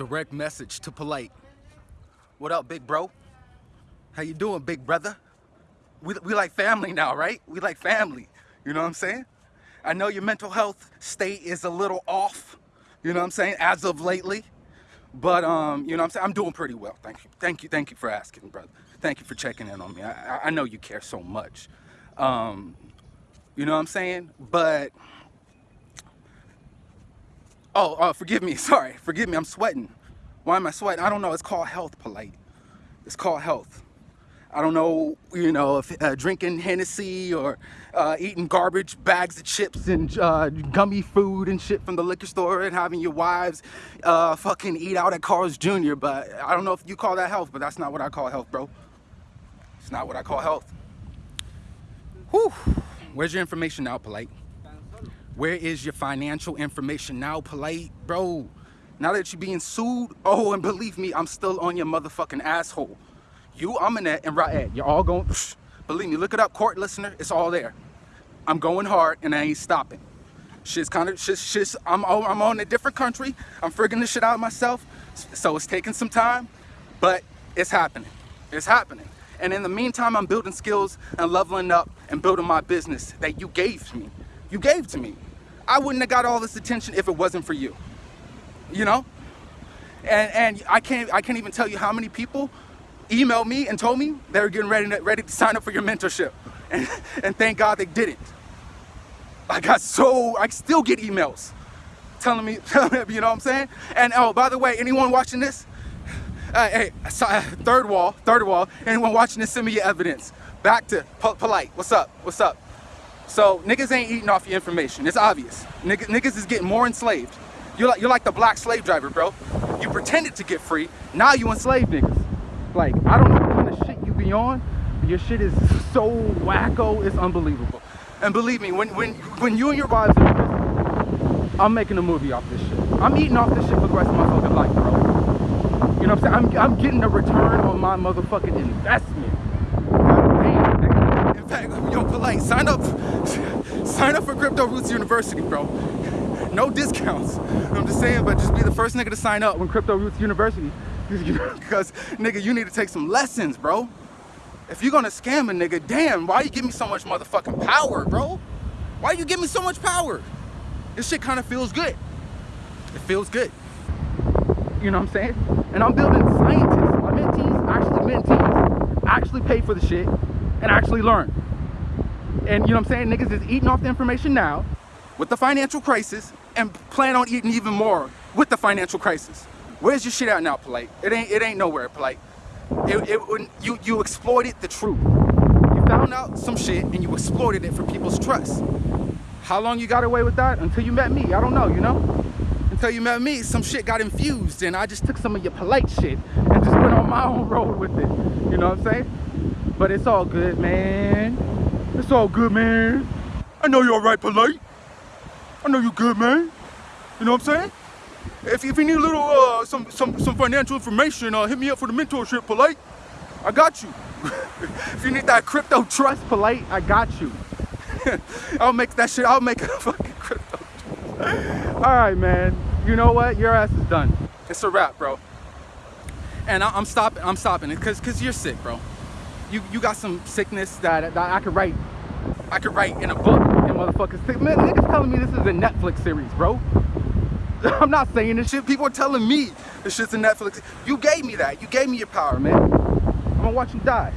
Direct message to Polight. What up, big bro? How you doing, big brother? We, we like family now, right? We like family. You know what I'm saying? I know your mental health state is a little off, you know what I'm saying, as of lately. But, um, you know what I'm saying? I'm doing pretty well. Thank you. Thank you. Thank you for asking, brother. Thank you for checking in on me. I, I know you care so much. Um, you know what I'm saying? But, oh, uh, forgive me. Sorry. Forgive me. I'm sweating. Why am I sweating? I don't know. It's called health, Polight. It's called health. I don't know, you know, if uh, drinking Hennessy or uh, eating garbage bags of chips and uh, gummy food and shit from the liquor store and having your wives uh, fucking eat out at Carl's Jr. But I don't know if you call that health, but that's not what I call health, bro. It's not what I call health. Whew. Where's your information now, Polight? Where is your financial information now, Polight? Bro, now that you're being sued, oh, and believe me, I'm still on your motherfucking asshole. You, Aminet, and Raed, eh, you're all going, believe me, look it up, court listener, it's all there. I'm going hard and I ain't stopping. Shit's kind of, shit's, shit's, I'm, I'm on a different country. I'm figuring this shit out myself. So it's taking some time, but it's happening. It's happening. And in the meantime, I'm building skills and leveling up and building my business that you gave me. You gave to me. I wouldn't have got all this attention if it wasn't for you. You know? And, and I can't I can't even tell you how many people emailed me and told me they were getting ready to, ready to sign up for your mentorship. And, and thank God they didn't. I got so, I still get emails telling me, you know what I'm saying? And oh, by the way, anyone watching this, uh, hey, uh, third wall, third wall, anyone watching this, send me your evidence. Back to po Polight, what's up, what's up? So niggas ain't eating off your information, it's obvious. Niggas, niggas is getting more enslaved. You're like, you're like the black slave driver, bro. You pretended to get free, now you enslave niggas. Like, I don't know what kind of shit you be on, but your shit is so wacko, it's unbelievable. And believe me, when, when, when you and your wives are I'm making a movie off this shit. I'm eating off this shit for the rest of my fucking life, bro. You know what I'm saying? I'm, I'm getting a return on my motherfucking investment. Fact, yo, Polight, sign up, sign up for Crypto Roots University, bro. No discounts. I'm just saying, but just be the first nigga to sign up when Crypto Roots University because nigga you need to take some lessons bro. If you're gonna scam a nigga damn why you give me so much motherfucking power bro? Why you give me so much power? This shit kind of feels good. It feels good. You know what i'm saying? And i'm building scientists. My mentees actually mentees actually pay for the shit and actually learn and you know what i'm saying niggas is eating off the information now with the financial crisis and plan on eating even more with the financial crisis Where's your shit at now, Polight? It ain't it ain't nowhere, Polight. It, it, you you exploited the truth. You found out some shit and you exploited it for people's trust. How long you got away with that? Until you met me. I don't know, you know? Until you met me, some shit got infused and I just took some of your Polight shit and just went on my own road with it. You know what I'm saying? But it's all good, man. It's all good, man. I know you're all right, Polight. I know you're good, man. You know what I'm saying? If, if you need a little, uh, some, some, some financial information, uh, hit me up for the mentorship, Polight. I got you. if you need that crypto trust, Polight, I got you. I'll make that shit, I'll make a fucking crypto All right, man. You know what? Your ass is done. It's a wrap, bro. And I, am stopping, I'm stopping it because cause you're sick, bro. You, you got some sickness that, that I could write. I could write in a book and motherfuckers. Man, niggas telling me this is a Netflix series, bro. I'm not saying this shit. People are telling me this shit's a Netflix. You gave me that. You gave me your power, man. I'm gonna watch you die.